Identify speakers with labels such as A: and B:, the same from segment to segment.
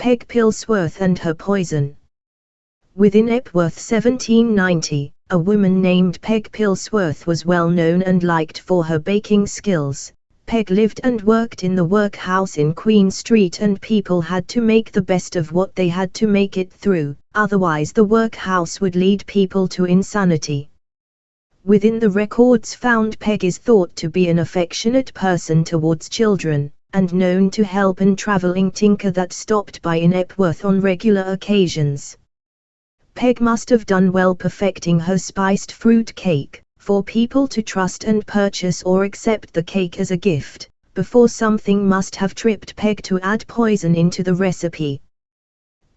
A: Peg Pilsworth and her poison. Within Epworth 1790, a woman named Peg Pilsworth was well known and liked for her baking skills. Peg lived and worked in the workhouse in Queen Street and people had to make the best of what they had to make it through, otherwise the workhouse would lead people to insanity. Within the records found Peg is thought to be an affectionate person towards children, and known to help an travelling tinker that stopped by in Epworth on regular occasions. Peg must have done well perfecting her spiced fruit cake, for people to trust and purchase or accept the cake as a gift, before something must have tripped Peg to add poison into the recipe.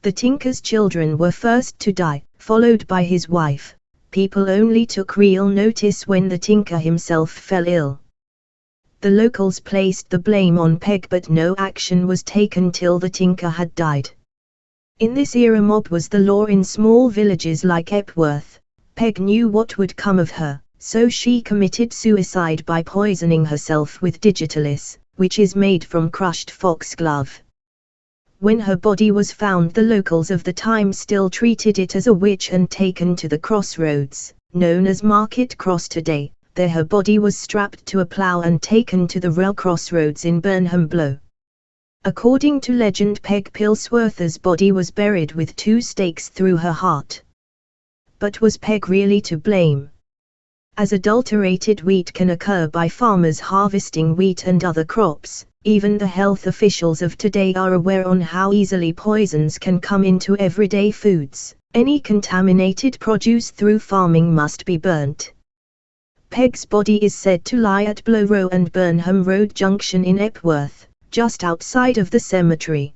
A: The tinker's children were first to die, followed by his wife. People only took real notice when the tinker himself fell ill. The locals placed the blame on Peg but no action was taken till the tinker had died. In this era mob was the law in small villages like Epworth. Peg knew what would come of her, so she committed suicide by poisoning herself with digitalis, which is made from crushed foxglove. When her body was found the locals of the time still treated it as a witch and taken to the crossroads, known as Market Cross today, there her body was strapped to a plough and taken to the rail crossroads in Burnham Blow. According to legend Peg Pilsworth's body was buried with two stakes through her heart. But was Peg really to blame? As adulterated wheat can occur by farmers harvesting wheat and other crops, even the health officials of today are aware on how easily poisons can come into everyday foods. Any contaminated produce through farming must be burnt. Peg's body is said to lie at Blow Row and Burnham Road Junction in Epworth, just outside of the cemetery.